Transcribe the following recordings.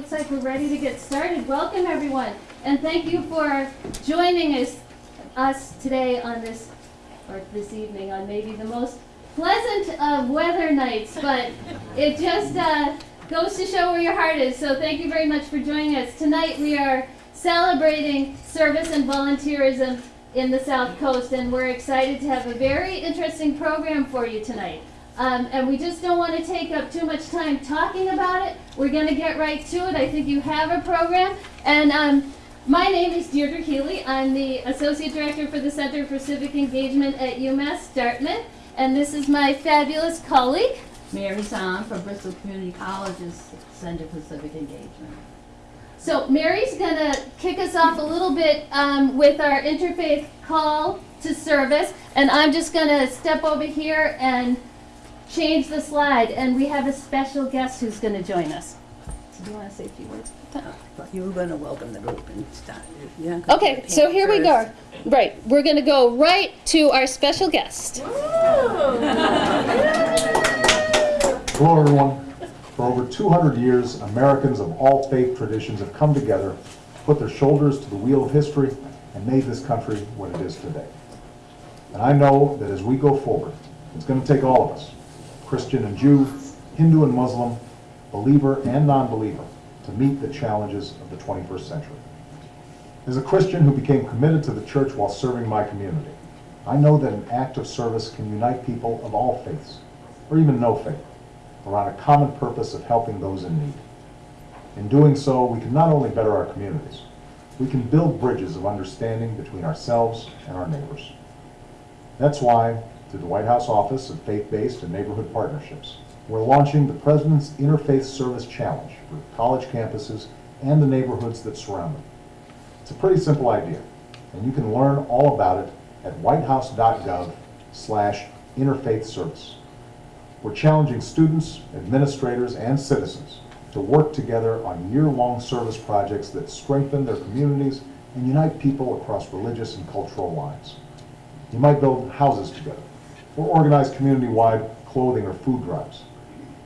looks like we're ready to get started. Welcome, everyone, and thank you for joining us, us today on this, or this evening, on maybe the most pleasant of weather nights, but it just uh, goes to show where your heart is. So thank you very much for joining us. Tonight we are celebrating service and volunteerism in the South Coast, and we're excited to have a very interesting program for you tonight. Um, and we just don't want to take up too much time talking about it. We're going to get right to it. I think you have a program. And um, my name is Deirdre Healy. I'm the Associate Director for the Center for Civic Engagement at UMass Dartmouth. And this is my fabulous colleague. Mary Zahn from Bristol Community College's Center for Civic Engagement. So Mary's going to kick us off a little bit um, with our interfaith call to service. And I'm just going to step over here and change the slide. And we have a special guest who's going to join us. So do you want to say a few words? But you were gonna welcome the group and start, yeah. Okay, so here we go. Right, we're going to go right to our special guest. Hello, everyone. For over 200 years, Americans of all faith traditions have come together, put their shoulders to the wheel of history, and made this country what it is today. And I know that as we go forward, it's going to take all of us, Christian and Jew, Hindu and Muslim, believer and non-believer, to meet the challenges of the 21st century. As a Christian who became committed to the church while serving my community, I know that an act of service can unite people of all faiths, or even no faith, around a common purpose of helping those in need. In doing so, we can not only better our communities, we can build bridges of understanding between ourselves and our neighbors. That's why, through the White House Office of Faith-Based and Neighborhood Partnerships, we're launching the President's Interfaith Service Challenge for college campuses and the neighborhoods that surround them. It's a pretty simple idea, and you can learn all about it at whitehouse.gov slash interfaith service. We're challenging students, administrators, and citizens to work together on year-long service projects that strengthen their communities and unite people across religious and cultural lines. You might build houses together, or organize community-wide clothing or food drives,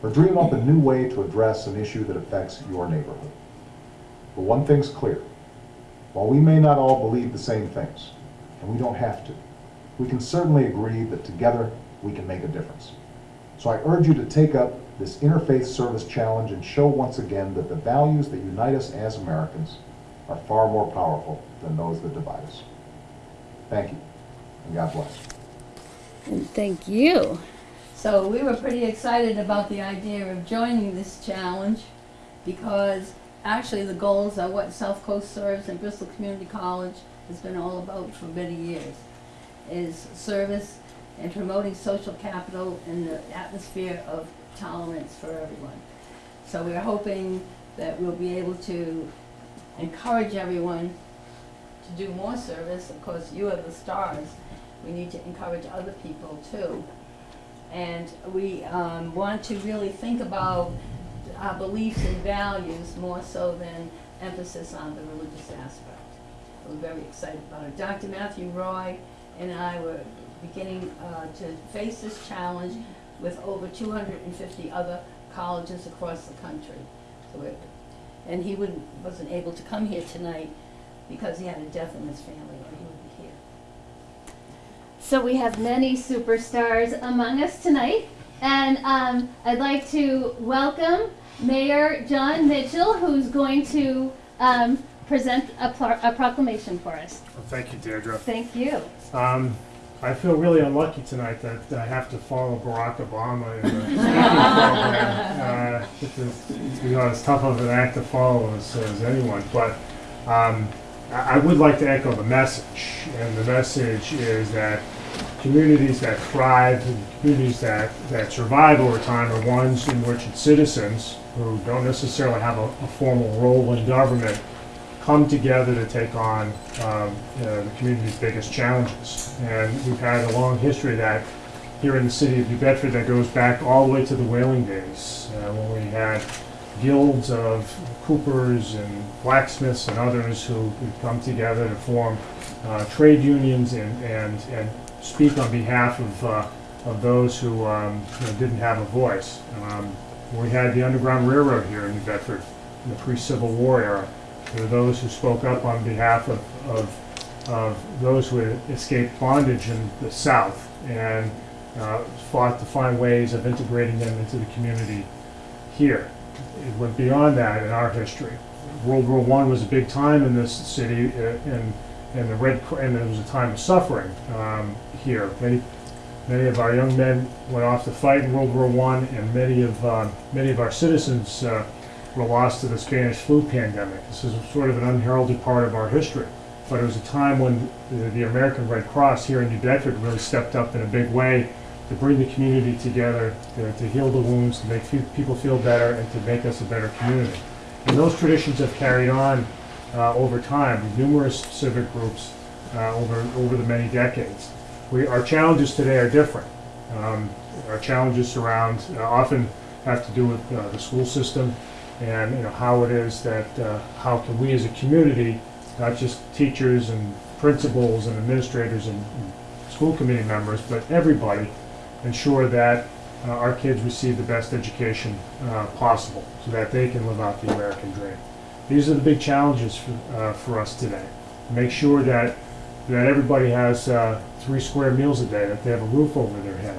or dream up a new way to address an issue that affects your neighborhood. But one thing's clear. While we may not all believe the same things, and we don't have to, we can certainly agree that together we can make a difference. So I urge you to take up this Interfaith Service Challenge and show once again that the values that unite us as Americans are far more powerful than those that divide us. Thank you, and God bless. And thank you. So we were pretty excited about the idea of joining this challenge because actually the goals are what South Coast Serves and Bristol Community College has been all about for many years. Is service and promoting social capital in the atmosphere of tolerance for everyone. So we're hoping that we'll be able to encourage everyone to do more service. Of course, you are the stars. We need to encourage other people too. And we um, want to really think about our beliefs and values more so than emphasis on the religious aspect. We're very excited about it. Dr. Matthew Roy and I were beginning uh, to face this challenge with over 250 other colleges across the country. So and he wasn't able to come here tonight because he had a death in his family, or he would be here. So we have many superstars among us tonight. And um, I'd like to welcome Mayor John Mitchell, who's going to um, present a, pro- a proclamation for us. Well, Thank you, Deirdre. Thank you. Um, I feel really unlucky tonight that I have to follow Barack Obama in the speaking program. Uh, you know, as tough of an act to follow as, as anyone, but um, I, I would like to echo the message, and the message is that communities that thrive and communities that, that survive over time are ones in which its citizens, who don't necessarily have a, a formal role in government, come together to take on um, you know, the community's biggest challenges. And we've had a long history of that here in the city of New Bedford that goes back all the way to the whaling days, uh, when we had guilds of coopers and blacksmiths and others who would come together to form uh, trade unions and, and, and speak on behalf of, uh, of those who um, you know, didn't have a voice. Um, we had the Underground Railroad here in New Bedford in the pre-Civil War era. There were those who spoke up on behalf of, of, of those who had escaped bondage in the South and uh, fought to find ways of integrating them into the community here. It went beyond that in our history. World War One was a big time in this city, uh, and and the Red Cr- and it was a time of suffering um, here. Many many of our young men went off to fight in World War One, and many of uh, many of our citizens uh, were lost to the Spanish flu pandemic. This is sort of an unheralded part of our history, but it was a time when the, the American Red Cross here in New Bedford really stepped up in a big way to bring the community together, to, to heal the wounds, to make people feel better, and to make us a better community. And those traditions have carried on uh, over time, numerous civic groups uh, over over the many decades. We, our challenges today are different. Um, our challenges surround uh, often have to do with uh, the school system and you know how it is that uh, how can we as a community, not just teachers and principals and administrators and, and school committee members, but everybody, ensure that uh, our kids receive the best education uh, possible so that they can live out the American dream. These are the big challenges for, uh, for us today. Make sure that, that everybody has uh, three square meals a day, that they have a roof over their head,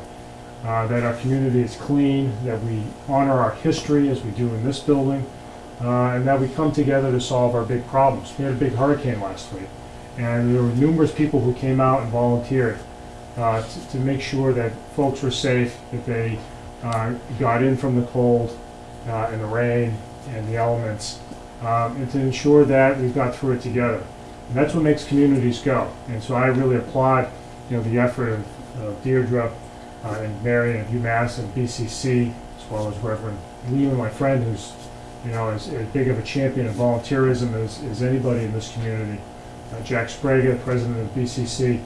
uh, that our community is clean, that we honor our history as we do in this building, uh, and that we come together to solve our big problems. We had a big hurricane last week, and there were numerous people who came out and volunteered uh, to, to make sure that folks were safe, that they uh, got in from the cold uh, and the rain and the elements, um, and to ensure that we've got through it together. And that's what makes communities go. And so I really applaud, you know, the effort of, Deirdre uh, and Mary and UMass and BCC, as well as Reverend Leland, my friend, who's, you know, as, as big of a champion of volunteerism as, as anybody in this community. Uh, Jack Sprague, president of BCC,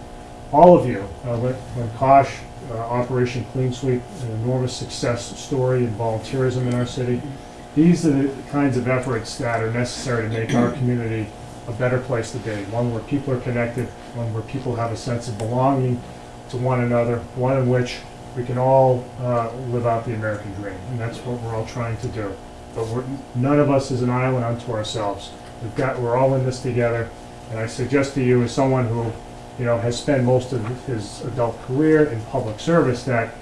all of you, uh, when, when Kosh, uh, Operation Clean Sweep, an enormous success story in volunteerism in our city. These are the kinds of efforts that are necessary to make our community a better place to be, one where people are connected, one where people have a sense of belonging to one another, one in which we can all uh, live out the American dream, and that's what we're all trying to do. But none of us is an island unto ourselves. We've got, we're all in this together, and I suggest to you, as someone who you know, has spent most of his adult career in public service, that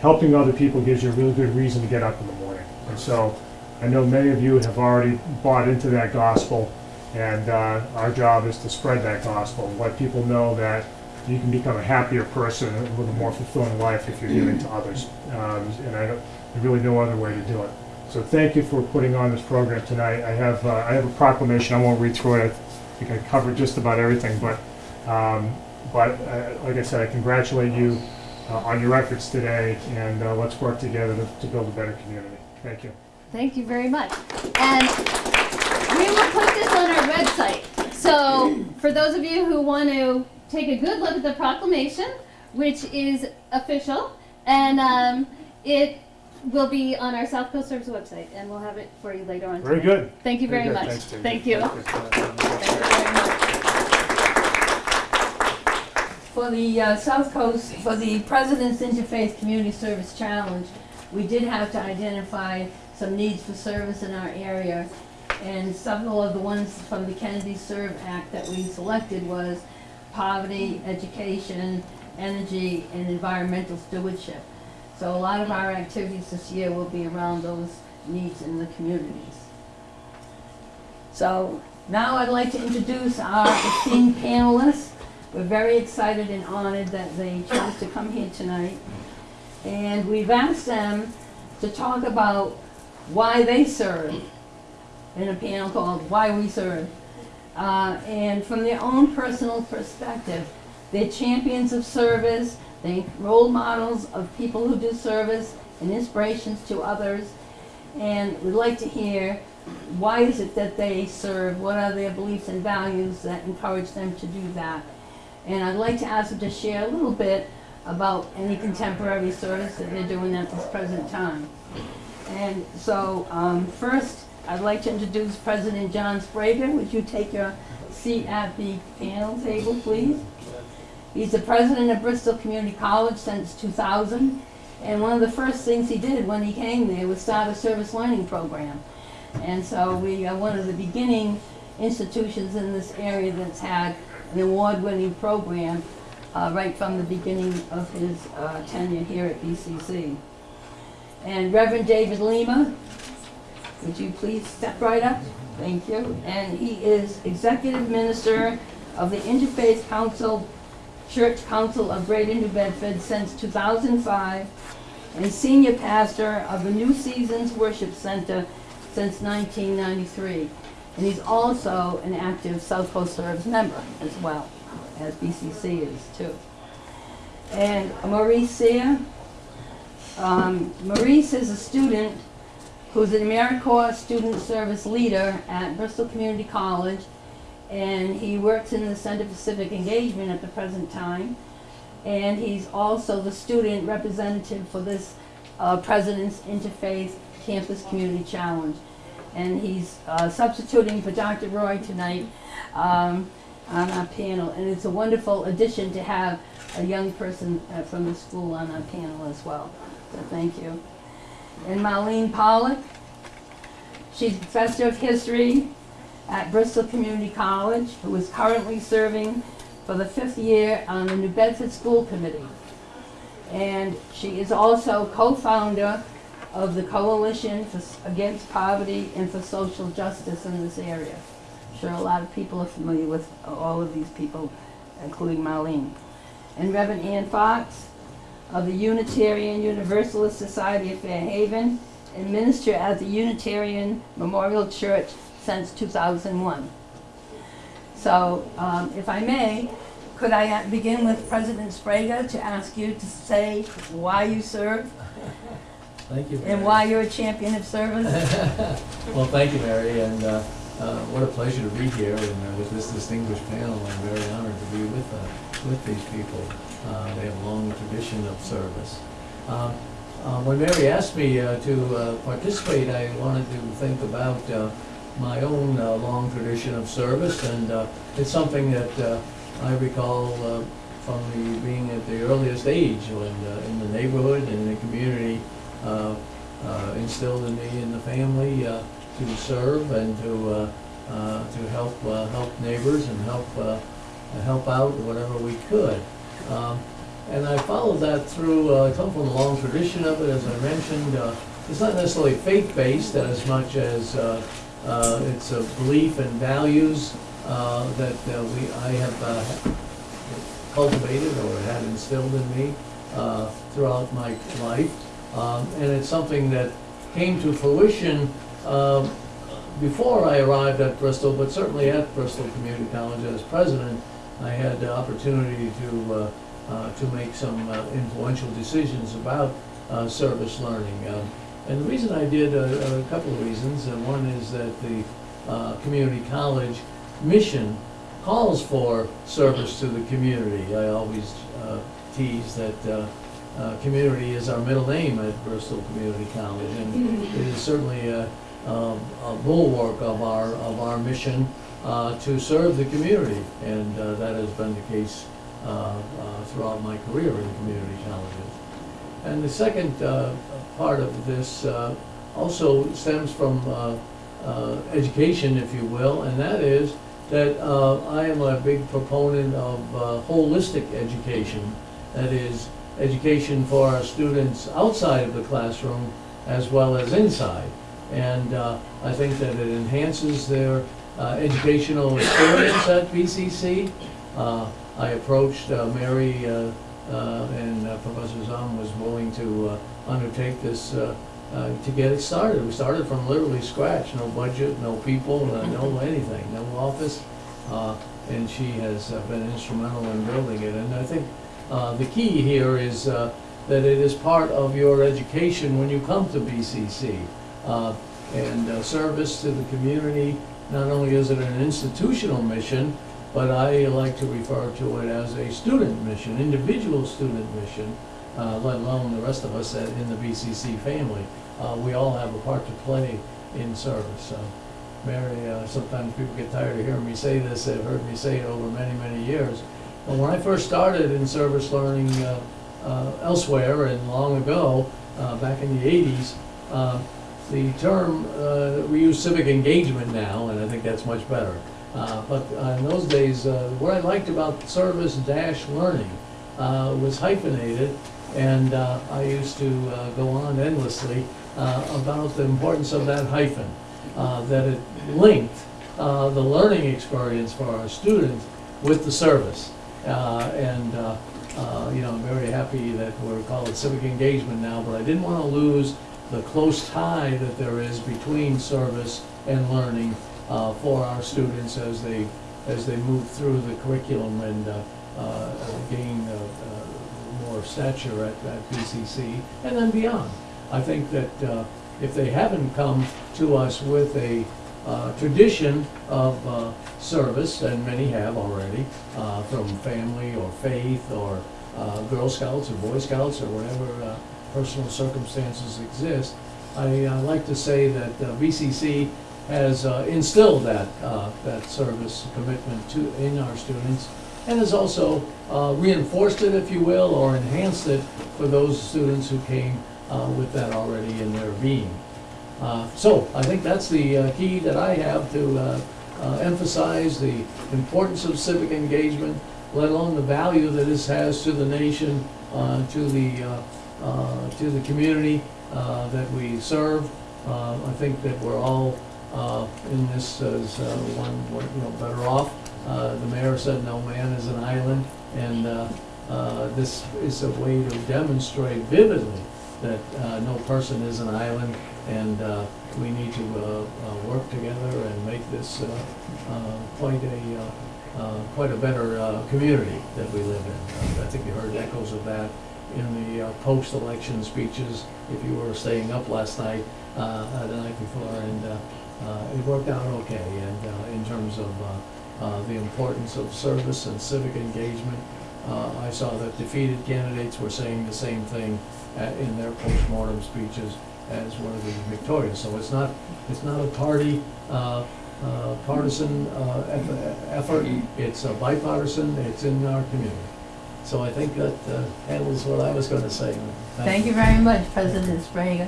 helping other people gives you a really good reason to get up in the morning. And so I know many of you have already bought into that gospel, and uh, our job is to spread that gospel, let people know that you can become a happier person live a more fulfilling life if you're giving to others. Um, and I there's really no other way to do it. So thank you for putting on this program tonight. I have, uh, I have a proclamation, I won't read through it, I think I covered just about everything, but um, But uh, like I said, I congratulate you uh, on your efforts today, and uh, let's work together to to build a better community. Thank you. Thank you very much. And we will put this on our website. So for those of you who want to take a good look at the proclamation, which is official, and um, it will be on our South Coast Serves website, and we'll have it for you later on. Very today. good. Thank you very good. much. Thanks, Thank you. Thank you very much. For the uh, South Coast, for the President's Interfaith Community Service Challenge, we did have to identify some needs for service in our area. And several of the ones from the Kennedy Serve Act that we selected was poverty, education, energy, and environmental stewardship. So a lot of our activities this year will be around those needs in the communities. So now I'd like to introduce our esteemed panelists. We're very excited and honored that they chose to come here tonight. And we've asked them to talk about why they serve in a panel called Why We Serve. Uh, and from their own personal perspective, they're champions of service, they're role models of people who do service and inspirations to others. And we'd like to hear why is it that they serve? What are their beliefs and values that encourage them to do that? And I'd like to ask them to share a little bit about any contemporary service that they're doing at this present time. And so, um, first, I'd like to introduce President John Sprague. Would you take your seat at the panel table, please? He's the president of Bristol Community College since 2000. And one of the first things he did when he came there was start a service learning program. And so we are one of the beginning institutions in this area that's had an award-winning program uh, right from the beginning of his uh, tenure here at BCC. And Reverend David Lima, would you please step right up? Thank you. And he is Executive Minister of the Interfaith Council, Church Council of Greater New Bedford since 2005, and Senior Pastor of the New Seasons Worship Center since 1993. And he's also an active South Coast Serves member as well, as BCC is too. And Maurice Sear, um, Maurice is a student who's an AmeriCorps Student Service Leader at Bristol Community College, and he works in the Center for Civic Engagement at the present time. And he's also the student representative for this uh, President's Interfaith Campus Community Challenge. And he's uh, substituting for Dr. Roy tonight um, on our panel. And it's a wonderful addition to have a young person uh, from the school on our panel as well. So thank you. And Marlene Pollock, she's professor of history at Bristol Community College, who is currently serving for the fifth year on the New Bedford School Committee. And she is also co-founder of the Coalition for, Against Poverty and for Social Justice in this area. I'm sure a lot of people are familiar with all of these people, including Marlene. And Reverend Ann Fox of the Unitarian Universalist Society of Fairhaven and minister at the Unitarian Memorial Church since 2001. So, um, if I may, could I begin with President Sprague to ask you to say why you serve Thank you. and why you're a champion of service? Well, thank you, Mary, and uh, uh, what a pleasure to be here and uh, with this distinguished panel. I'm very honored to be with, uh, with these people. Uh, They have a long tradition of service. Um, uh, When Mary asked me to participate, I wanted to think about my own long tradition of service, and it's something that I recall from the, being at the earliest age, when in the neighborhood and in the community, instilled in me and the family to serve and to uh, uh, to help uh, help neighbors and help help out whatever we could. Um, and I followed that through. I come from a long tradition of it, as I mentioned. It's not necessarily faith-based as much as it's a belief and values that we I have cultivated or had instilled in me uh, throughout my life. Um, and it's something that came to fruition um, before I arrived at Bristol, but certainly at Bristol Community College as president, I had the opportunity to uh, uh, to make some uh, influential decisions about uh, service learning. Um, and the reason I did uh, a couple of reasons. Uh, one is that the uh, community college mission calls for service to the community. I always uh, tease that uh, uh, community is our middle name at Bristol Community College, and it is certainly a bulwark of our of our mission uh, to serve the community, and uh, that has been the case uh, throughout my career in community colleges. And the second part of this also stems from education, if you will, and that is that uh, I am a big proponent of uh, holistic education. That is, education for our students outside of the classroom as well as inside. And uh, I think that it enhances their uh, educational experience at BCC. Uh, I approached uh, Mary uh, uh, and uh, Professor Zahn was willing to uh, undertake this uh, uh, to get it started. We started from literally scratch, no budget, no people, uh, no anything, no office. Uh, And she has uh, been instrumental in building it. And I think uh, the key here is uh, that it is part of your education when you come to BCC. Uh, And uh, service to the community, not only is it an institutional mission, but I like to refer to it as a student mission, individual student mission, uh, let alone the rest of us in the BCC family. Uh, We all have a part to play in service. Mary, uh, sometimes people get tired of hearing me say this, they've heard me say it over many, many years. But when I first started in service learning uh, elsewhere and long ago, back in the 80s, uh, the term, uh, we use civic engagement now, and I think that's much better. Uh, But uh, in those days, uh, what I liked about service dash learning uh, was hyphenated, and uh, I used to go on endlessly about the importance of that hyphen, that it linked the learning experience for our students with the service. And, you know, I'm very happy that we're it civic engagement now, but I didn't want to lose the close tie that there is between service and learning uh, for our students as they, as they move through the curriculum and uh, uh, gain uh, uh, more stature at, at BCC and then beyond. I think that uh, if they haven't come to us with a tradition of service, and many have already, from family or faith or Girl Scouts or Boy Scouts or whatever personal circumstances exist, I uh, like to say that uh, BCC has uh, instilled that, uh, that service commitment to, in our students, and has also uh, reinforced it, if you will, or enhanced it for those students who came uh, with that already in their being. So I think that's the key that I have to emphasize the importance of civic engagement, let alone the value that this has to the nation, to the, to the community uh, that we serve. Uh, I think that we're all uh, in this as uh, one, you know, better off. Uh, The mayor said no man is an island, and uh, uh, this is a way to demonstrate vividly that uh, no person is an island, and uh, we need to uh, uh, work together and make this uh, uh, quite a, uh, uh, quite a better uh, community that we live in. Uh, I think you heard echoes of that in the uh, post-election speeches, if you were staying up last night, uh, the night before, and uh, uh, it worked out okay. And uh, in terms of the importance of service and civic engagement, I saw that defeated candidates were saying the same thing in their post-mortem speeches as were the victorious. So it's not, it's not a party uh, uh, partisan uh, effort, it's a bipartisan, it's in our community. So I think that uh, handles what I was going to say. Thank you very much, President Sprague.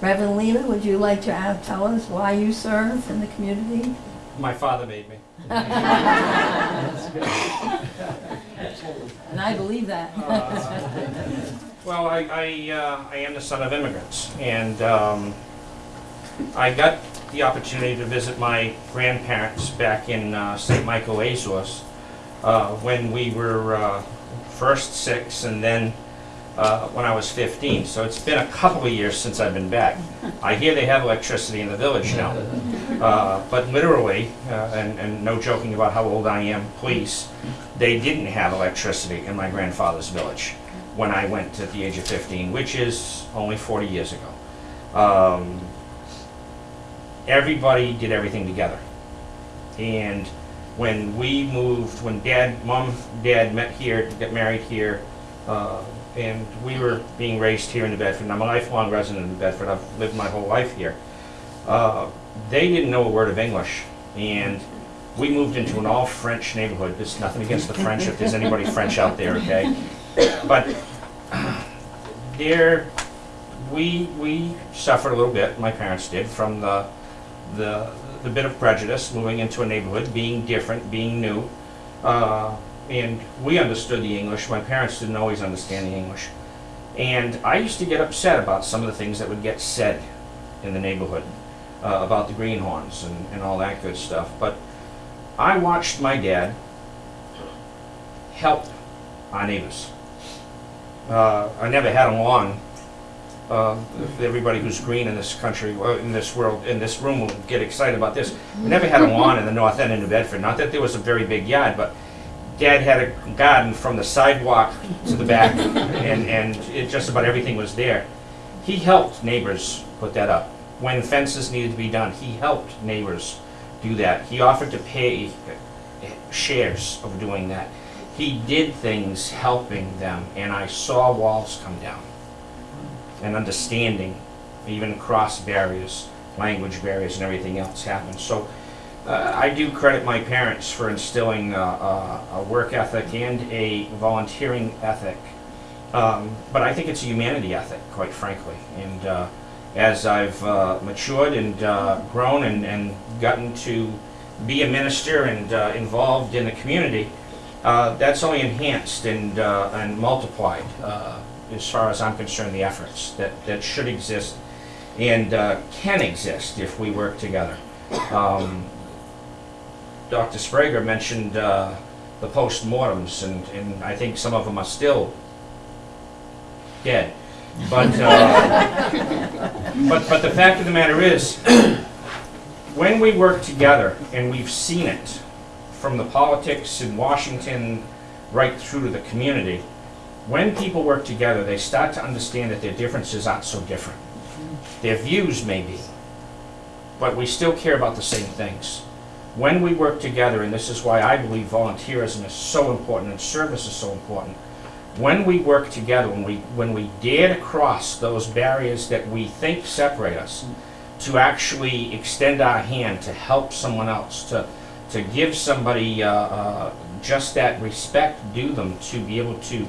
Reverend Lima, would you like to uh, tell us why you serve in the community? My father made me. That's good. And I believe that. Well, I, I, uh, I am the son of immigrants, and um, I got the opportunity to visit my grandparents back in uh, St. Michael, Azores, uh, when we were uh, first six, and then uh, when I was 15. So it's been a couple of years since I've been back. I hear they have electricity in the village now. Uh, but literally, uh, and, and no joking about how old I am, please, they didn't have electricity in my grandfather's village when I went at the age of 15, which is only 40 years ago. Um, everybody did everything together. And when we moved, when dad, mom, dad met here, got married here, uh, and we were being raised here in New Bedford, and I'm a lifelong resident of New Bedford, I've lived my whole life here. Uh, they didn't know a word of English, and we moved into an all-French neighborhood. There's nothing against the French, if there's anybody French out there, okay? But there, we, we suffered a little bit, my parents did, from the, the, the bit of prejudice, moving into a neighborhood, being different, being new. Uh, and we understood the English, my parents didn't always understand the English. And I used to get upset about some of the things that would get said in the neighborhood uh, about the greenhorns and, and all that good stuff. But I watched my dad help our neighbors. Uh, I never had a lawn. Uh, everybody who's green in this country, in this world, in this room will get excited about this. We never had a lawn in the north end of New Bedford. Not that there was a very big yard, but Dad had a garden from the sidewalk to the back, and, and it, just about everything was there. He helped neighbors put that up. When fences needed to be done, he helped neighbors do that. He offered to pay uh, shares of doing that. He did things helping them, and I saw walls come down. And understanding, even cross barriers, language barriers, and everything else happens. So uh, I do credit my parents for instilling uh, uh, a work ethic and a volunteering ethic. Um, but I think it's a humanity ethic, quite frankly. And, uh, as I've uh, matured and uh, grown and, and gotten to be a minister and involved in the community, that's only enhanced and, and multiplied, as far as I'm concerned, the efforts that, that should exist and uh, can exist if we work together. Um, Dr. Sprager mentioned uh, the postmortems, and, and I think some of them are still dead. But, uh, but, but the fact of the matter is, when we work together, and we've seen it from the politics in Washington right through to the community, when people work together, they start to understand that their differences aren't so different. Their views may be, but we still care about the same things. When we work together, and this is why I believe volunteerism is so important and service is so important, when we work together, when we, when we dare to cross those barriers that we think separate us, to actually extend our hand to help someone else, to, to give somebody uh, uh, just that respect due them, to be able to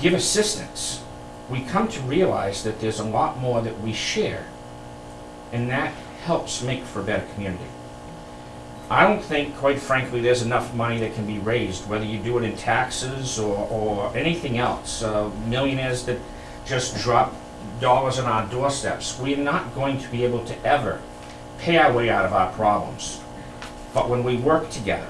give assistance, we come to realize that there's a lot more that we share, and that helps make for a better community. I don't think, quite frankly, there's enough money that can be raised, whether you do it in taxes or, or anything else. Uh, millionaires that just drop dollars on our doorsteps. We're not going to be able to ever pay our way out of our problems. But when we work together,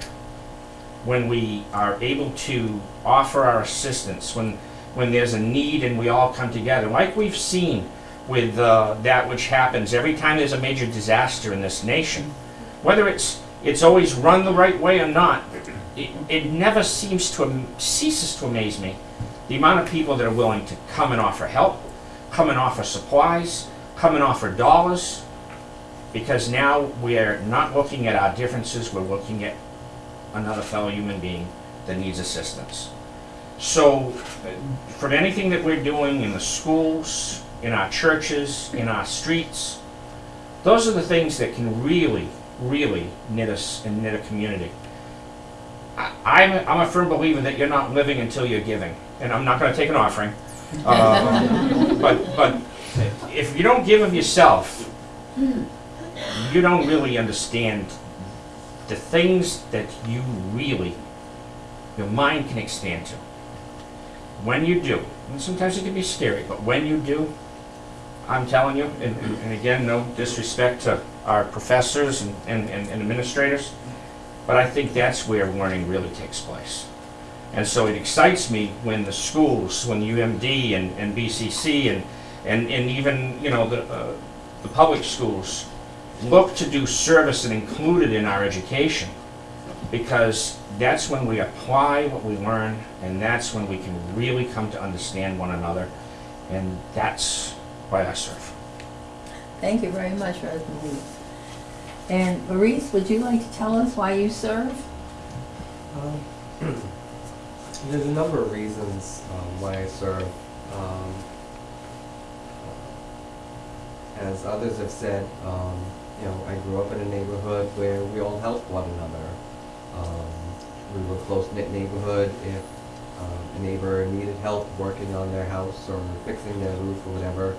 when we are able to offer our assistance, when, when there's a need and we all come together, like we've seen with uh, that which happens every time there's a major disaster in this nation, whether it's it's always run the right way or not, it, it never seems to ceases to amaze me the amount of people that are willing to come and offer help, come and offer supplies, come and offer dollars, because now we're not looking at our differences, we're looking at another fellow human being that needs assistance. So, uh, from anything that we're doing in the schools, in our churches, in our streets, those are the things that can really, really knit us and knit a community. I, I'm, a, I'm a firm believer that you're not living until you're giving, and I'm not going to take an offering. Uh, but, but if you don't give of yourself, you don't really understand the things that you really, your mind can expand to. When you do, and sometimes it can be scary, but when you do, I'm telling you, and, and again, no disrespect to our professors and, and, and administrators, but I think that's where learning really takes place. And so it excites me when the schools, when UMD and, and BCC and, and, and even, you know, the, uh, the public schools look to do service and include it in our education because that's when we apply what we learn and that's when we can really come to understand one another and that's why I serve. Thank you very much, Rosemary. And Maurice, would you like to tell us why you serve? Um, There's a number of reasons um, why I serve. Um, As others have said, um, you know, I grew up in a neighborhood where we all helped one another. Um, We were a close-knit neighborhood. If um, a neighbor needed help working on their house or fixing their roof or whatever,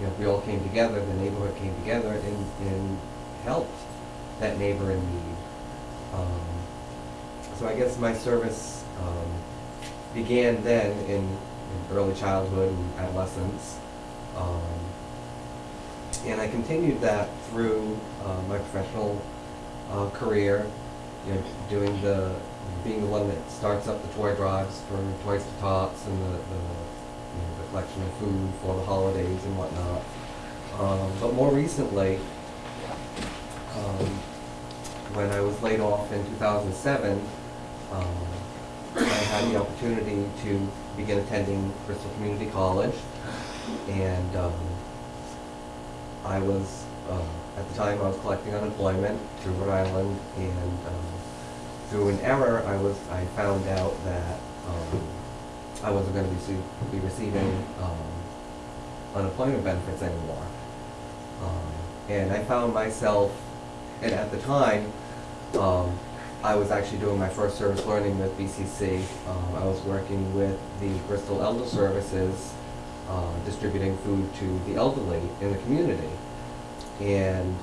you know, we all came together, the neighborhood came together and, and helped that neighbor in need. Um, so I guess my service um, began then in, in early childhood and adolescence. Um, and I continued that through uh, my professional uh, career, you know, doing the, being the one that starts up the toy drives for Toys to Tots and the, the, you know, the collection of food for the holidays and whatnot. Um, but more recently, um, when I was laid off in 2007, um, I had the opportunity to begin attending Bristol Community College, and um, I was uh, at the time I was collecting unemployment through Rhode Island, and um, through an error, I was I found out that um, I wasn't going to be, be receiving um, unemployment benefits anymore, um, and I found myself, and at the time. Um, I was actually doing my first service learning with BCC. Um, I was working with the Bristol Elder Services uh, distributing food to the elderly in the community. And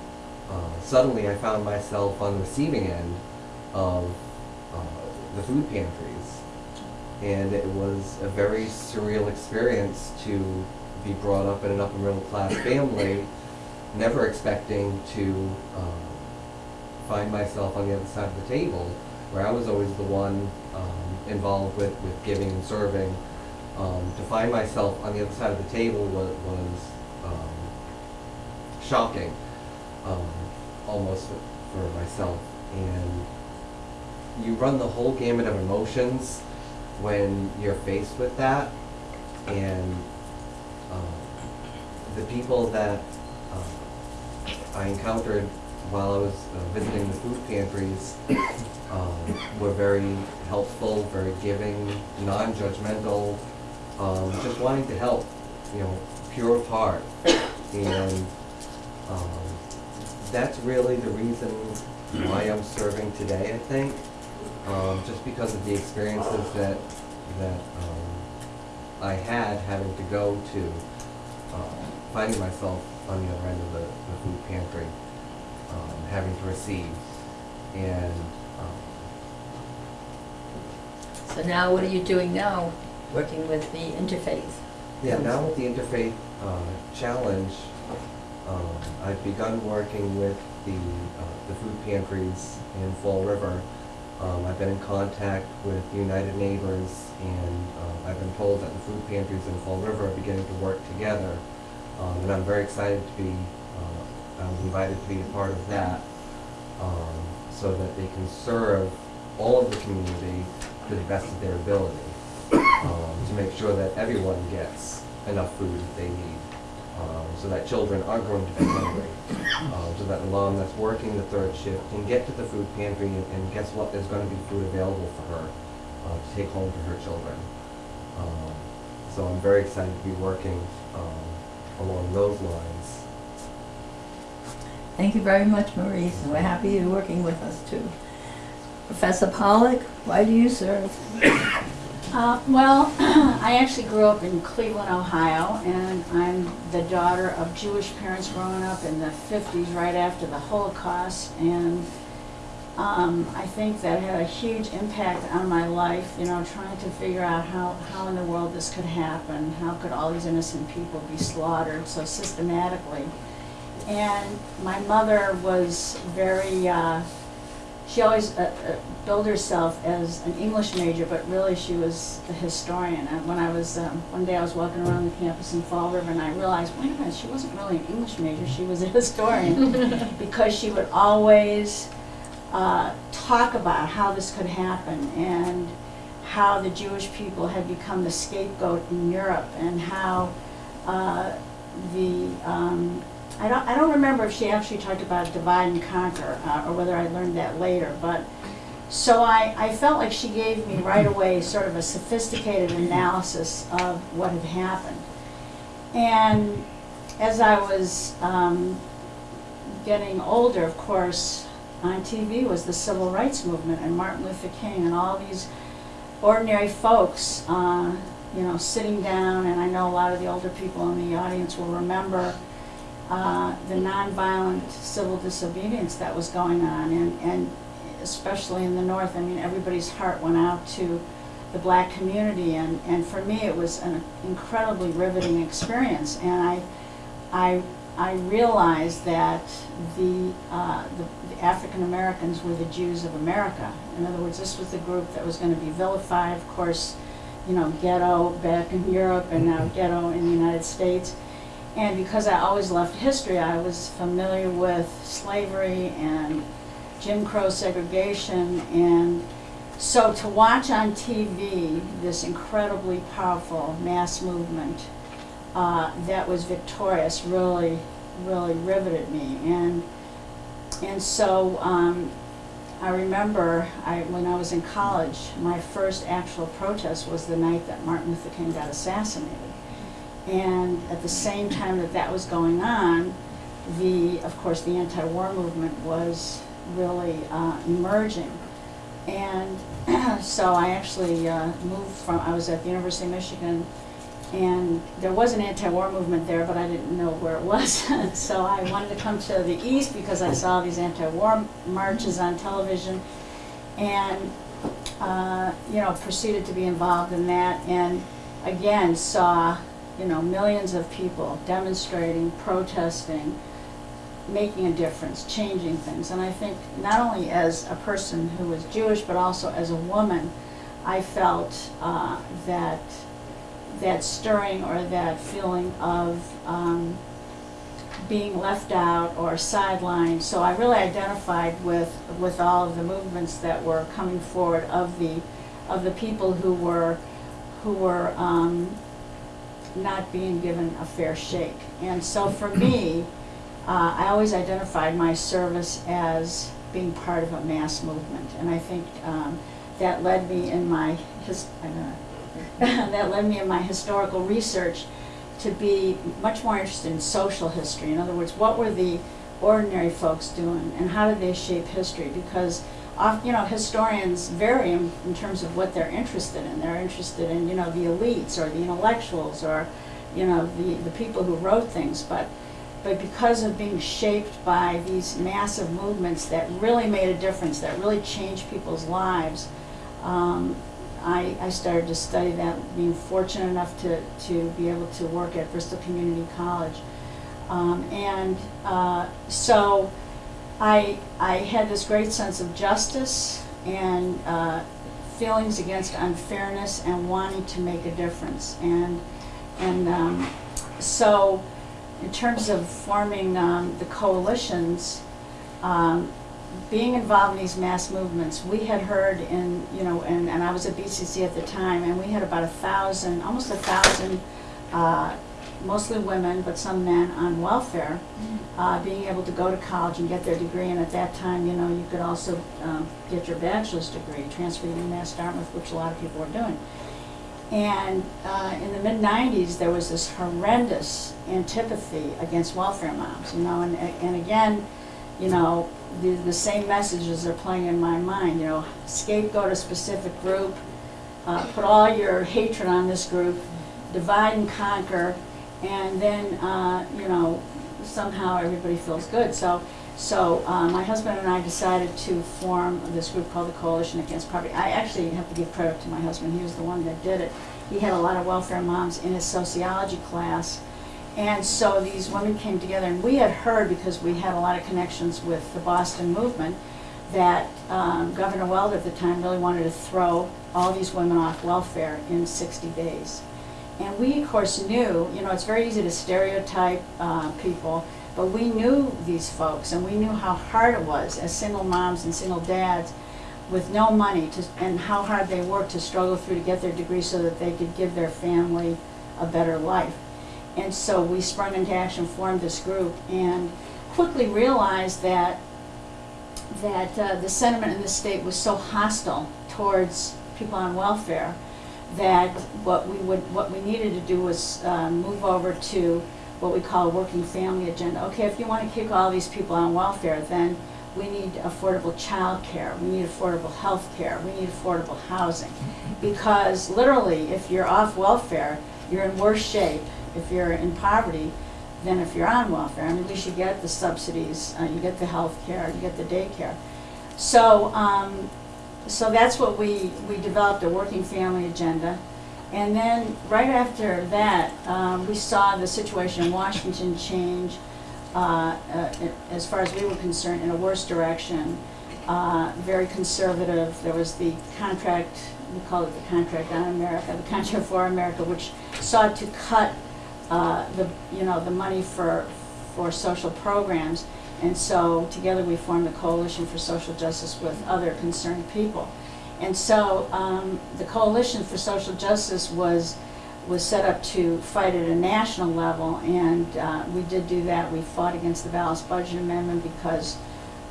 uh, suddenly I found myself on the receiving end of uh, the food pantries. And it was a very surreal experience to be brought up in an upper middle class family, never expecting to um, find myself on the other side of the table, where I was always the one um, involved with, with giving and serving. Um, to find myself on the other side of the table was, was um, shocking, um, almost for, for myself. And you run the whole gamut of emotions when you're faced with that. And um, the people that um, I encountered while I was uh, visiting the food pantries um, were very helpful, very giving, non-judgmental, um, just wanting to help, you know, pure of heart. And um, that's really the reason why I'm serving today, I think. Um, just because of the experiences that that um, I had having to go to, uh, finding myself on the other end of the, the food pantry, um, having to receive, and um, So now what are you doing now, working with the interfaith? Yeah, now with the Interfaith uh, Challenge, um, I've begun working with the, uh, the food pantries in Fall River. Um, I've been in contact with United Neighbors, and uh, I've been told that the food pantries in Fall River are beginning to work together. Um, and I'm very excited to be, uh, I'm invited to be a part of that, um, so that they can serve all of the community to the best of their ability um, to make sure that everyone gets enough food that they need, um, so that children aren't going to be hungry, um, so that the mom that's working the third shift can get to the food pantry and, and guess what? There's going to be food available for her uh, to take home to her children. Um, so I'm very excited to be working um, along those lines. Thank you very much, Maurice, and we're happy you're working with us too. Professor Pollock, why do you serve? Uh, well, I actually grew up in Cleveland, Ohio, and I'm the daughter of Jewish parents growing up in the 50s, right after the Holocaust. And um, I think that had a huge impact on my life, you know, trying to figure out how, how in the world this could happen. How could all these innocent people be slaughtered so systematically? And my mother was very, uh, she always uh, uh, billed herself as an English major, but really she was a historian. And when I was, um, one day I was walking around the campus in Fall River and I realized, wait a minute, she wasn't really an English major, she was a historian. because she would always uh, talk about how this could happen and how the Jewish people had become the scapegoat in Europe and how uh, the um, I don't I don't remember if she actually talked about divide and conquer uh, or whether I learned that later, but so I, I felt like she gave me right away sort of a sophisticated analysis of what had happened. And as I was um, getting older, of course, on TV was the civil rights movement and Martin Luther King and all these ordinary folks, uh, you know, sitting down. And I know a lot of the older people in the audience will remember uh, the nonviolent civil disobedience that was going on, and, and especially in the North. I mean, everybody's heart went out to the black community, and, and for me, it was an incredibly riveting experience. And I, I, I realized that the, uh, the, the African Americans were the Jews of America. In other words, this was the group that was going to be vilified. Of course, you know, ghetto back in Europe, and now ghetto in the United States. And because I always loved history, I was familiar with slavery and Jim Crow segregation. And so to watch on TV this incredibly powerful mass movement uh, that was victorious really, really riveted me. And, and so um, I remember I, when I was in college, my first actual protest was the night that Martin Luther King got assassinated. And at the same time that that was going on, the, of course, the anti-war movement was really uh, emerging. And so I actually uh, moved from, I was at the University of Michigan and there was an anti-war movement there, but I didn't know where it was. so I wanted to come to the east because I saw these anti-war marches on television, and uh, you know proceeded to be involved in that, and again saw you know millions of people demonstrating, protesting, making a difference, changing things. And I think not only as a person who was Jewish, but also as a woman, I felt uh, that that stirring or that feeling of um, being left out or sidelined. So I really identified with with all of the movements that were coming forward of the of the people who were who were um, not being given a fair shake. And so for me, uh, I always identified my service as being part of a mass movement, and I think um, that led me in my his, I that led me in my historical research to be much more interested in social history. In other words, what were the ordinary folks doing, and how did they shape history? Because you know, historians vary in, in terms of what they're interested in. They're interested in, you know, the elites or the intellectuals or, you know, the, the people who wrote things. But, but because of being shaped by these massive movements that really made a difference, that really changed people's lives, um, I, I started to study that, being fortunate enough to, to be able to work at Bristol Community College. Um, and uh, so I, I had this great sense of justice and uh, feelings against unfairness and wanting to make a difference. And, and um, so, in terms of forming um, the coalitions, um, being involved in these mass movements, we had heard in, you know, and, and I was at BCC at the time, and we had about a thousand, almost a thousand, uh, mostly women, but some men on welfare, uh, being able to go to college and get their degree. And at that time, you know, you could also um, get your bachelor's degree, transfer to UMass Dartmouth, which a lot of people were doing. And uh, in the mid 90s, there was this horrendous antipathy against welfare moms, you know, and, and again, you know, the, the same messages are playing in my mind, you know, scapegoat a specific group, uh, put all your hatred on this group, divide and conquer, and then, uh, you know, somehow everybody feels good. So, so uh, my husband and I decided to form this group called the Coalition Against Poverty. I actually have to give credit to my husband. He was the one that did it. He had a lot of welfare moms in his sociology class. And so these women came together, and we had heard, because we had a lot of connections with the Boston movement, that um, Governor Weld at the time really wanted to throw all these women off welfare in 60 days. And we, of course, knew, you know, it's very easy to stereotype uh, people, but we knew these folks, and we knew how hard it was as single moms and single dads with no money, to, and how hard they worked to struggle through to get their degree so that they could give their family a better life. And so we sprung into action, formed this group, and quickly realized that that uh, the sentiment in the state was so hostile towards people on welfare that what we would what we needed to do was uh, move over to what we call a working family agenda. Okay, if you want to kick all these people on welfare, then we need affordable child care, we need affordable health care, we need affordable housing. Because literally, if you're off welfare, you're in worse shape if you're in poverty than if you're on welfare. I mean, you get the subsidies, uh, you get the health care, you get the daycare. So, um, so that's what we, we developed a working family agenda. And then right after that, um, we saw the situation in Washington change, uh, uh, as far as we were concerned, in a worse direction. Uh, very conservative. There was the contract, we call it the contract on America, the contract for America, which sought to cut uh, the, you know, the money for, for social programs. And so together we formed the Coalition for Social Justice with other concerned people. And so um, the Coalition for Social Justice was, was set up to fight at a national level, and uh, we did do that. We fought against the balanced budget amendment because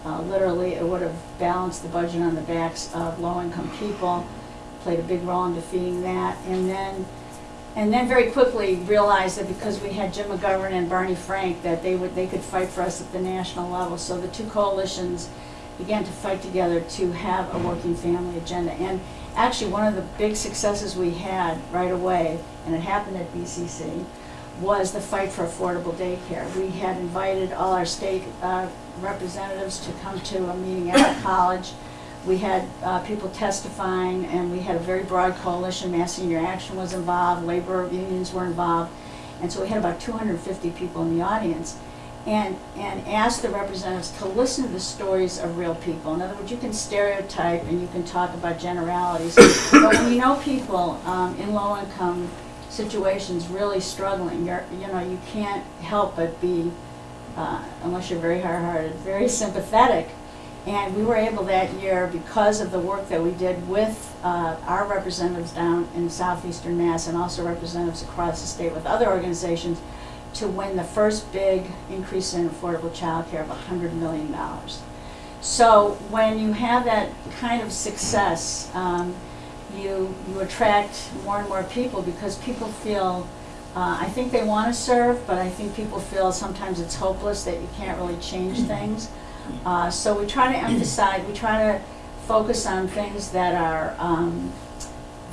uh, literally it would have balanced the budget on the backs of low-income people, played a big role in defeating that. And then and then very quickly realized that because we had Jim McGovern and Barney Frank, that they would they could fight for us at the national level. So the two coalitions began to fight together to have a working family agenda. And actually, one of the big successes we had right away, and it happened at BCC, was the fight for affordable daycare. We had invited all our state uh, representatives to come to a meeting at our college. We had uh, people testifying, and we had a very broad coalition. Mass Senior Action was involved, labor unions were involved, and so we had about 250 people in the audience. And, and asked the representatives to listen to the stories of real people. In other words, you can stereotype and you can talk about generalities, but when you know people um, in low-income situations really struggling, you're, you know, you can't help but be, uh, unless you're very hard-hearted, very sympathetic. And we were able that year, because of the work that we did with uh, our representatives down in southeastern Mass and also representatives across the state with other organizations, to win the first big increase in affordable childcare of $100 million. So when you have that kind of success, um, you, you attract more and more people because people feel, uh, I think they want to serve, but I think people feel sometimes it's hopeless that you can't really change things. Uh, so we try to emphasize, we try to focus on things that are, um,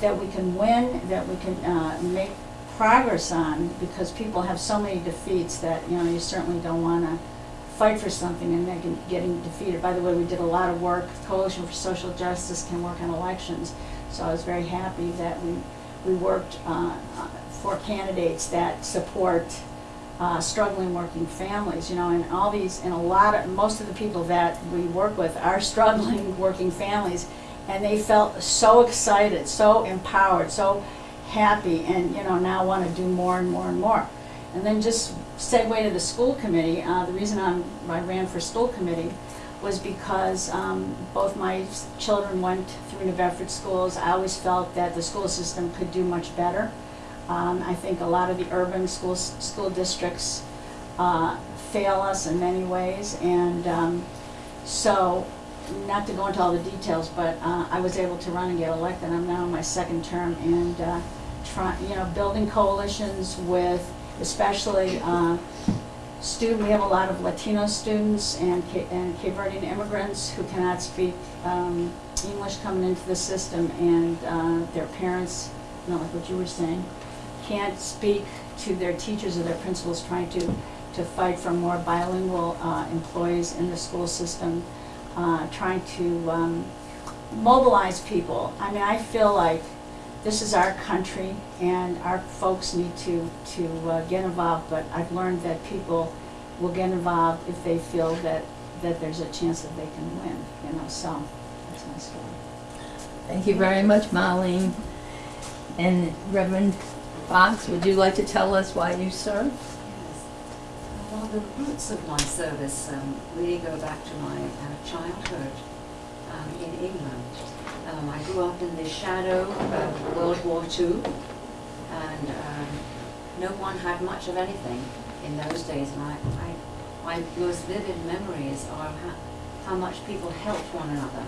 that we can win, that we can uh, make progress on, because people have so many defeats that, you know, you certainly don't want to fight for something and then get- getting defeated. By the way, we did a lot of work, Coalition for Social Justice can work on elections, so I was very happy that we, we worked uh, for candidates that support uh, struggling working families, you know, and all these, and a lot of, most of the people that we work with are struggling working families, and they felt so excited, so empowered, so happy, and, you know, now want to do more and more and more. And then just segue to the school committee, uh, the reason I'm, I ran for school committee was because um, both my children went through New Bedford schools. I always felt that the school system could do much better. Um, I think a lot of the urban schools, school districts uh, fail us in many ways, and um, so, not to go into all the details, but uh, I was able to run and get elected. I'm now in my second term, and uh, try, you know, building coalitions with, especially uh, student. We have a lot of Latino students and and Cape Verdean immigrants who cannot speak um, English coming into the system, and uh, their parents, know, like what you were saying, can't speak to their teachers or their principals trying to, to fight for more bilingual uh, employees in the school system, uh, trying to um, mobilize people. I mean, I feel like this is our country and our folks need to, to uh, get involved, but I've learned that people will get involved if they feel that, that there's a chance that they can win, you know, so that's my story. Thank you very much, Marlene. And Reverend Fox, would you like to tell us why you serve? Yes. Well, the roots of my service um, really go back to my uh, childhood um, in England. Um, I grew up in the shadow of World War II, and um, no one had much of anything in those days. And I, I, my most vivid memories are how, how much people helped one another.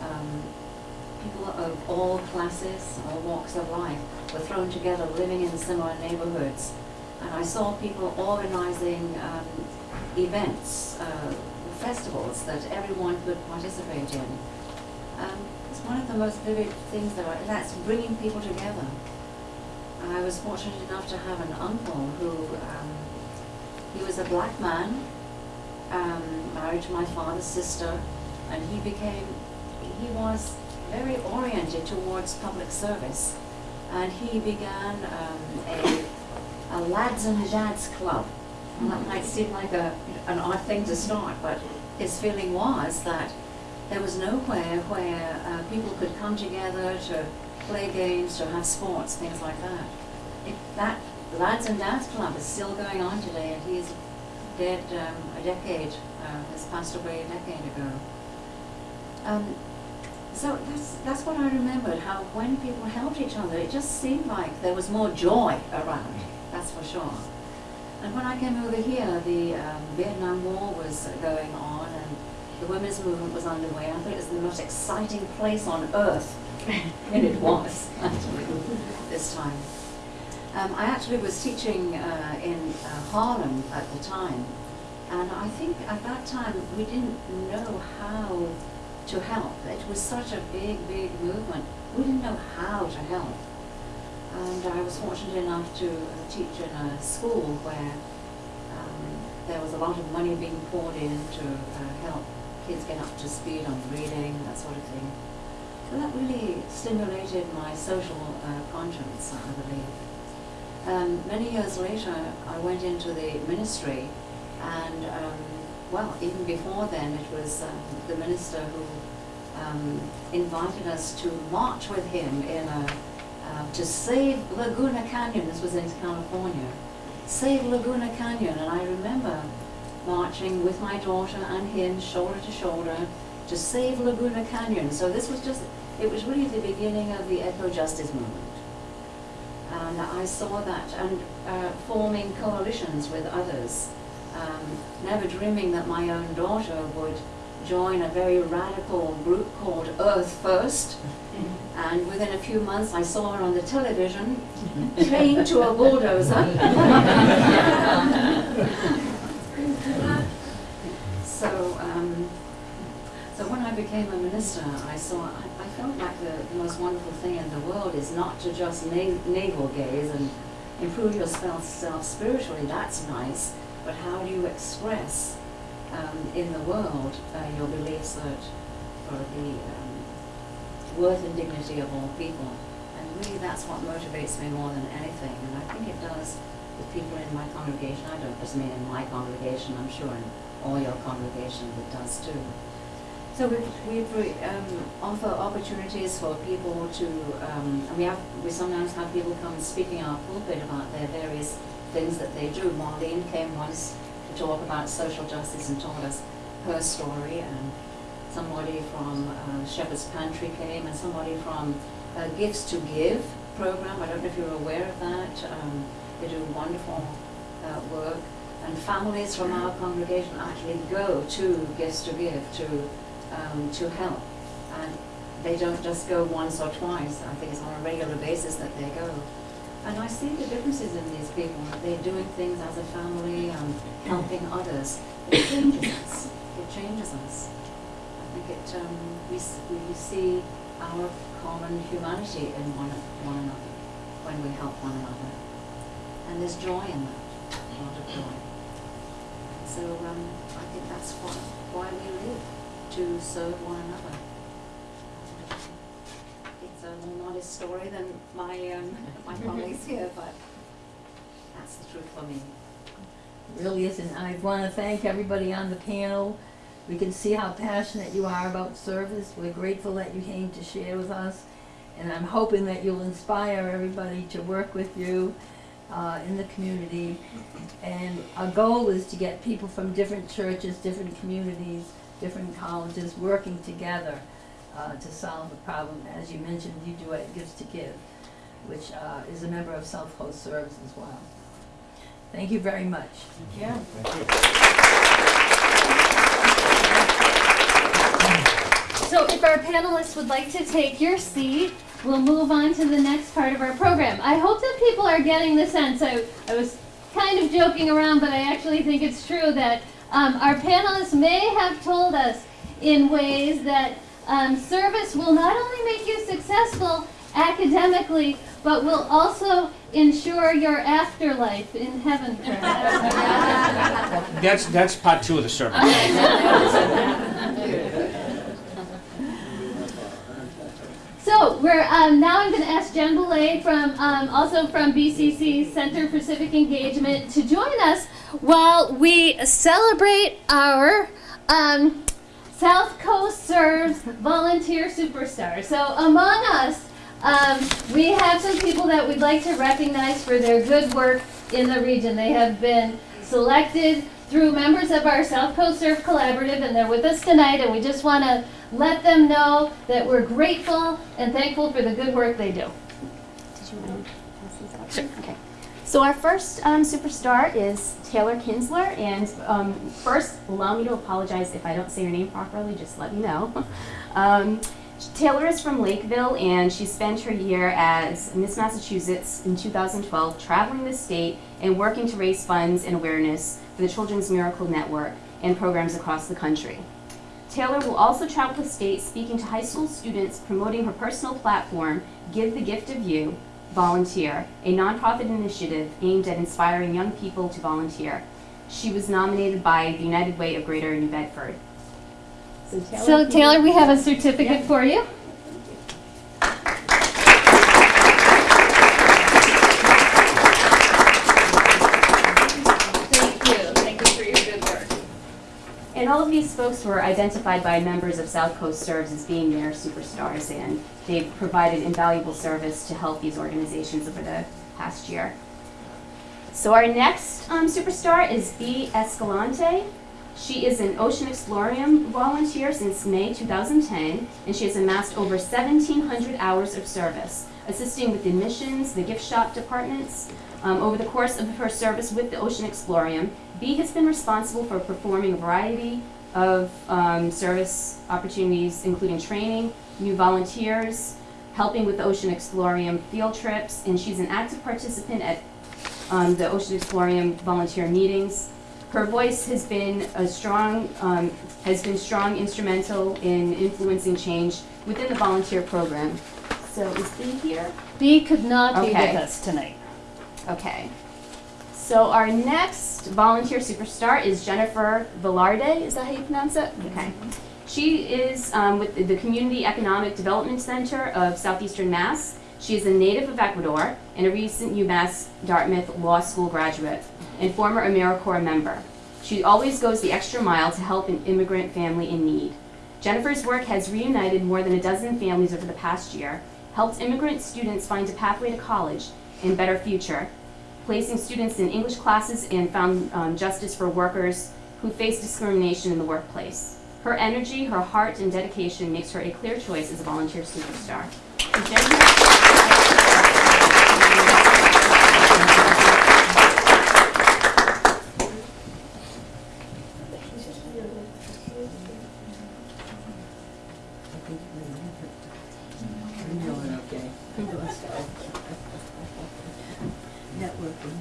Um, people of all classes, all walks of life, were thrown together living in similar neighborhoods. And I saw people organizing um, events, uh, festivals that everyone could participate in. Um, it's one of the most vivid things that I, that's bringing people together. I was fortunate enough to have an uncle who, um, he was a black man, um, married to my father's sister, and he became, he was very oriented towards public service. And he began um, a, a lads and dads club. And that might seem like a, an odd thing to start, but his feeling was that there was nowhere where uh, people could come together to play games, to have sports, things like that. It, that lads and dads club is still going on today, and he's dead um, a decade, uh, has passed away a decade ago. Um, so that's, that's what I remembered, how when people helped each other, it just seemed like there was more joy around, that's for sure. And when I came over here, the um, Vietnam War was going on and the women's movement was underway. I thought it was the most exciting place on earth, and it was, actually, this time. Um, I actually was teaching uh, in uh, Harlem at the time, and I think at that time we didn't know how to help. It was such a big, big movement. we didn't know how to help. And I was fortunate enough to uh, teach in a school where um, there was a lot of money being poured in to uh, help kids get up to speed on reading, that sort of thing. So that really stimulated my social uh, conscience, I believe. Um, many years later, I went into the ministry, and um, well, even before then, it was um, the minister who um, invited us to march with him in a uh, to save Laguna Canyon. This was in California. Save Laguna Canyon, and I remember marching with my daughter and him, shoulder to shoulder, to save Laguna Canyon. So this was just, it was really the beginning of the eco-justice movement. And I saw that and uh, forming coalitions with others, um, never dreaming that my own daughter would join a very radical group called Earth First. And within a few months, I saw her on the television, chained to a bulldozer. so, um, so when I became a minister, I saw, I, I felt like the, the most wonderful thing in the world is not to just na- navel gaze and improve yourself self spiritually, that's nice, but how do you express um, in the world uh, your beliefs that for the um, worth and dignity of all people. And really that's what motivates me more than anything. And I think it does with people in my congregation. I don't just mean in my congregation, I'm sure in all your congregations it does too. So we we um, offer opportunities for people to, um, we have, we sometimes have people come speaking our pulpit about their various things that they do. Marlene came once to talk about social justice and told us her story, and somebody from uh, Shepherd's Pantry came, and somebody from uh, Gifts to Give program. I don't know if you're aware of that. Um, they do wonderful uh, work, and families from our congregation actually go to Gifts to Give to um, to help, and they don't just go once or twice. I think it's on a regular basis that they go. And I see the differences in these people. They're doing things as a family, um, helping others. It changes us. It changes us. I think it, um, we, we see our common humanity in one, one another when we help one another. And there's joy in that, a lot of joy. So um, I think that's why, why we live, to serve one another. It's story than my, um, my colleagues here, but that's the truth for me. really isn't. I want to thank everybody on the panel. We can see how passionate you are about service. We're grateful that you came to share with us. And I'm hoping that you'll inspire everybody to work with you uh, in the community. And our goal is to get people from different churches, different communities, different colleges working together uh, to solve the problem. As you mentioned, you do it Gifts to Give, which uh, is a member of South Coast Serves as well. Thank you very much. Thank you. So if our panelists would like to take your seat, we'll move on to the next part of our program. I hope that people are getting the sense. I, I was kind of joking around, but I actually think it's true that um, our panelists may have told us in ways that um, service will not only make you successful academically, but will also ensure your afterlife in heaven. That's, that's part two of the sermon. So we're um, now I'm going to ask Jen Boulay from um, also from BCC Center for Civic Engagement to join us while we celebrate our um, South Coast Serves Volunteer Superstar. So among us, um, we have some people that we'd like to recognize for their good work in the region. They have been selected through members of our South Coast Serves Collaborative, and they're with us tonight, and we just want to let them know that we're grateful and thankful for the good work they do. Did you want to pass these out? Okay. So our first um, superstar is Taylor Kinsler, and um, first, allow me to apologize if I don't say your name properly. Just let me know. Um, Taylor is from Lakeville, and she spent her year as Miss Massachusetts in 2012, traveling the state and working to raise funds and awareness for the Children's Miracle Network and programs across the country. Taylor will also travel the state speaking to high school students promoting her personal platform, Give the Gift of You, Volunteer, a nonprofit initiative aimed at inspiring young people to volunteer. She was nominated by the United Way of Greater New Bedford. So Taylor, So Taylor, we have a certificate Yeah. for you. Thank you, thank you for your good work. And all of these folks were identified by members of South Coast Serves as being their superstars, and they've provided invaluable service to help these organizations over the past year. So our next um, superstar is Bea Escalante. She is an Ocean Explorium volunteer since May 2010, and she has amassed over 1,700 hours of service, assisting with the admissions, the gift shop departments. Um, over the course of her service with the Ocean Explorium, Bee has been responsible for performing a variety of um, service opportunities, including training, new volunteers, helping with the Ocean Explorium field trips, and she's an active participant at um, the Ocean Explorium volunteer meetings. Her voice has been a strong, um, has been strong instrumental in influencing change within the volunteer program. So is Bee here? Bee could not be with us tonight. Okay. So our next volunteer superstar is Jennifer Velarde. Is that how you pronounce it? Okay. She is um, with the Community Economic Development Center of Southeastern Mass. She is a native of Ecuador and a recent UMass Dartmouth Law School graduate and former AmeriCorps member. She always goes the extra mile to help an immigrant family in need. Jennifer's work has reunited more than a dozen families over the past year, helped immigrant students find a pathway to college and better future, placing students in English classes and found um, justice for workers who face discrimination in the workplace. Her energy, her heart, and dedication makes her a clear choice as a volunteer superstar. So Jennifer- I'm doing okay. Networking.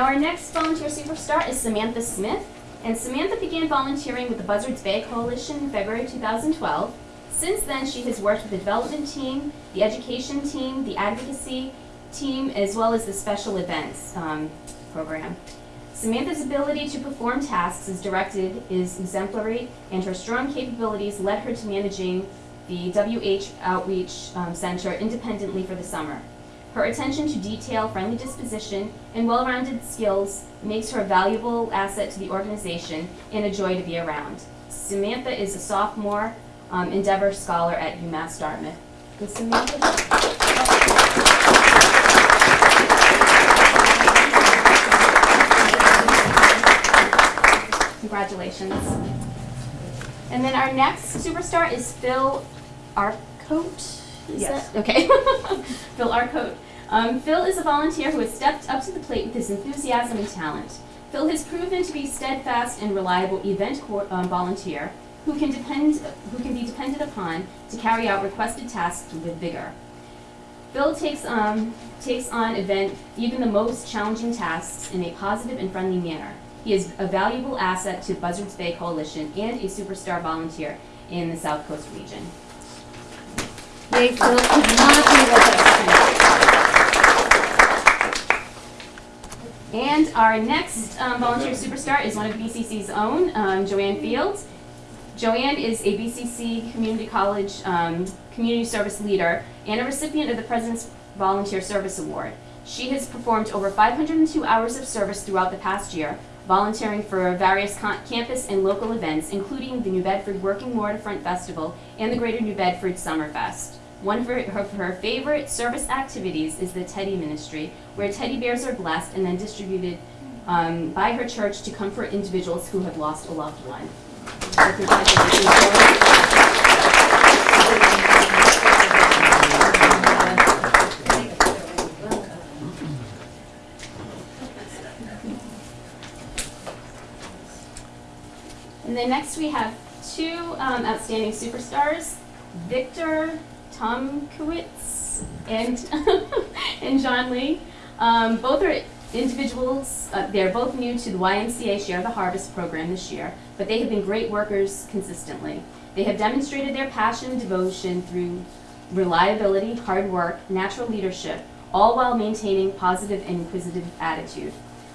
Now, our next volunteer superstar is Samantha Smith, and Samantha began volunteering with the Buzzards Bay Coalition in February 2012. Since then, she has worked with the development team, the education team, the advocacy team, as well as the special events um, program. Samantha's ability to perform tasks as directed is exemplary, and her strong capabilities led her to managing the WH Outreach um, Center independently for the summer. Her attention to detail, friendly disposition, and well-rounded skills makes her a valuable asset to the organization and a joy to be around. Samantha is a sophomore um, Endeavor Scholar at UMass Dartmouth. Samantha? Congratulations. And then our next superstar is Phil Arcote. Is Yes. that okay? Phil Arcote. Um, Phil is a volunteer who has stepped up to the plate with his enthusiasm and talent. Phil has proven to be steadfast and reliable event um, volunteer who can depend who can be depended upon to carry out requested tasks with vigor. Phil takes um, takes on event even the most challenging tasks in a positive and friendly manner. He is a valuable asset to Buzzards Bay Coalition and a superstar volunteer in the South Coast region. Phil could not be with us tonight. And our next um, volunteer superstar is one of BCC's own, um, Joanne Fields. Joanne is a BCC Community College um, Community Service Leader and a recipient of the President's Volunteer Service Award. She has performed over 502 hours of service throughout the past year, volunteering for various campus and local events, including the New Bedford Working Waterfront Festival and the Greater New Bedford Summer Fest. One of her, of her favorite service activities is the Teddy Ministry, where teddy bears are blessed and then distributed um, by her church to comfort individuals who have lost a loved one. And then next we have two um, outstanding superstars, Victor Tomkowitz and and John Lee. Um, both are individuals, uh, they're both new to the YMCA Share the Harvest program this year, but they have been great workers consistently. They have demonstrated their passion and devotion through reliability, hard work, natural leadership, all while maintaining positive and inquisitive attitude.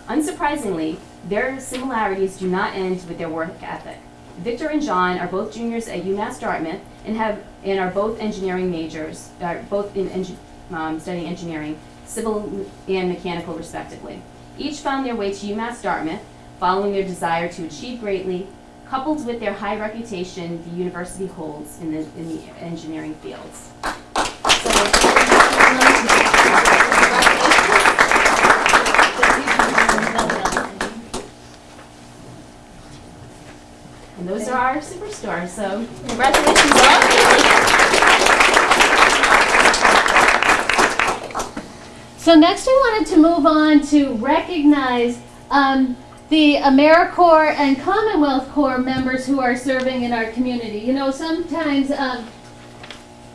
Unsurprisingly, their similarities do not end with their work ethic. Victor and John are both juniors at UMass Dartmouth and have and are both engineering majors, both in engi- um, studying engineering, civil and mechanical respectively. Each found their way to UMass Dartmouth following their desire to achieve greatly, coupled with their high reputation the university holds in the, in the engineering fields. And those are our superstars, so congratulations. So next, I wanted to move on to recognize um, the AmeriCorps and Commonwealth Corps members who are serving in our community. You know, sometimes um,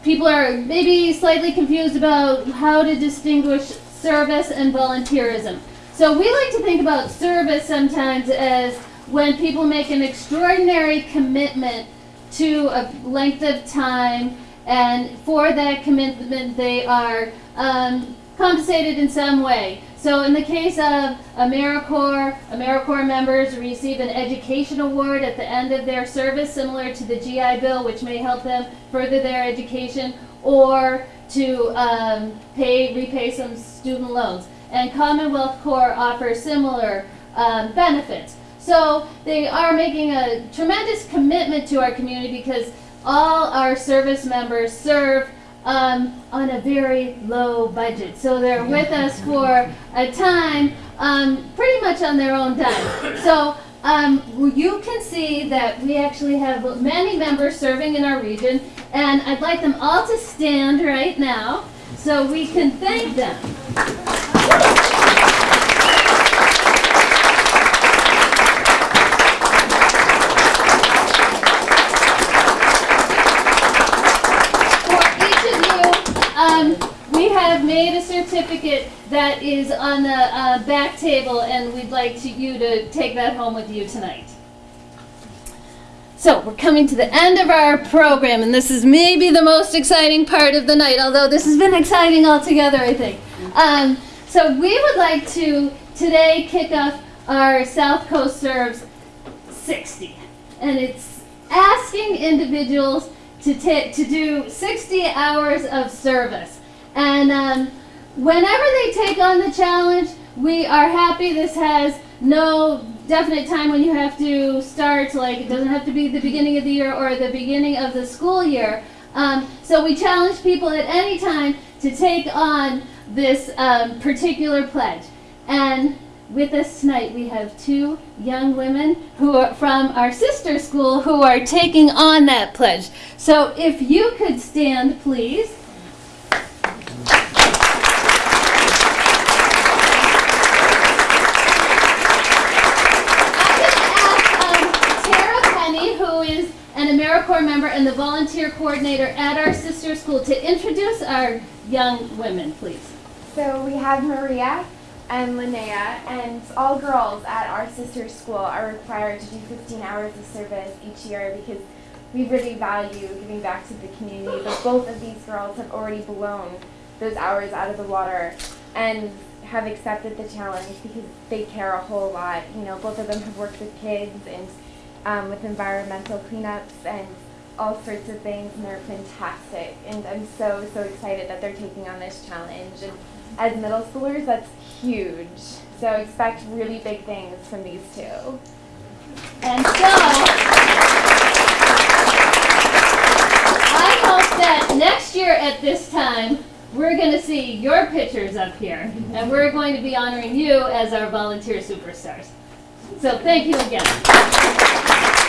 people are maybe slightly confused about how to distinguish service and volunteerism. So we like to think about service sometimes as when people make an extraordinary commitment to a length of time, and for that commitment, they are um, compensated in some way. So in the case of AmeriCorps, AmeriCorps members receive an education award at the end of their service, similar to the GI Bill, which may help them further their education, or to um, pay repay some student loans. And Commonwealth Corps offers similar um, benefits. So they are making a tremendous commitment to our community because all our service members serve um, on a very low budget. So they're with us for a time um, pretty much on their own dime. So um, you can see that we actually have many members serving in our region, and I'd like them all to stand right now so we can thank them. For each of you, um, we have made a certificate that is on the uh, back table, and we'd like to, you to take that home with you tonight. So we're coming to the end of our program, and this is maybe the most exciting part of the night, although this has been exciting altogether, I think. Um, so we would like to today kick off our South Coast Serves 60, and it's asking individuals to to do 60 hours of service. And um, whenever they take on the challenge, we are happy. This has no definite time when you have to start. Like it doesn't have to be the beginning of the year or the beginning of the school year. Um, so we challenge people at any time to take on this um, particular pledge. And with us tonight, we have two young women who are from our sister school who are taking on that pledge. So if you could stand, please. I'm going to ask um, Tara Penny, who is AmeriCorps member and the volunteer coordinator at our sister school, to introduce our young women, please. So we have Maria and Linnea, and all girls at our sister school are required to do 15 hours of service each year because we really value giving back to the community. But both of these girls have already blown those hours out of the water and have accepted the challenge because they care a whole lot. You know, both of them have worked with kids and um, with environmental cleanups and all sorts of things, and they're fantastic. And I'm so, so excited that they're taking on this challenge. And as middle schoolers, that's huge. So expect really big things from these two. And so, I hope that next year at this time, we're going to see your pictures up here, and we're going to be honoring you as our volunteer superstars. So thank you again.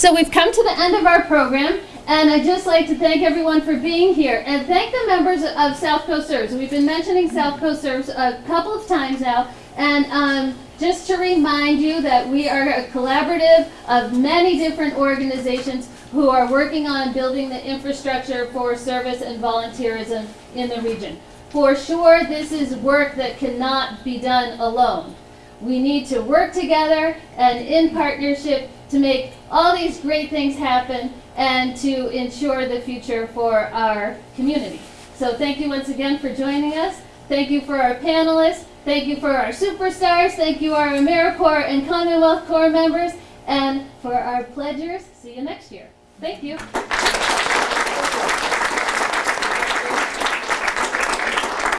So we've come to the end of our program, and I'd just like to thank everyone for being here, and thank the members of South Coast Serves. We've been mentioning South Coast Serves a couple of times now, and um, just to remind you that we are a collaborative of many different organizations who are working on building the infrastructure for service and volunteerism in the region. for sure this is work that cannot be done alone. We need to work together and in partnership to make all these great things happen and to ensure the future for our community. So thank you once again for joining us. Thank you for our panelists. Thank you for our superstars. Thank you our AmeriCorps and Commonwealth Corps members. And for our pledgers, see you next year. Thank you.